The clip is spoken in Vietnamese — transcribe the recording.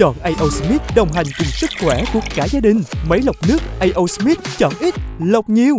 chọn AO smith đồng hành cùng sức khỏe của cả gia đình. Máy lọc nước AO smith chọn ít, lọc nhiều.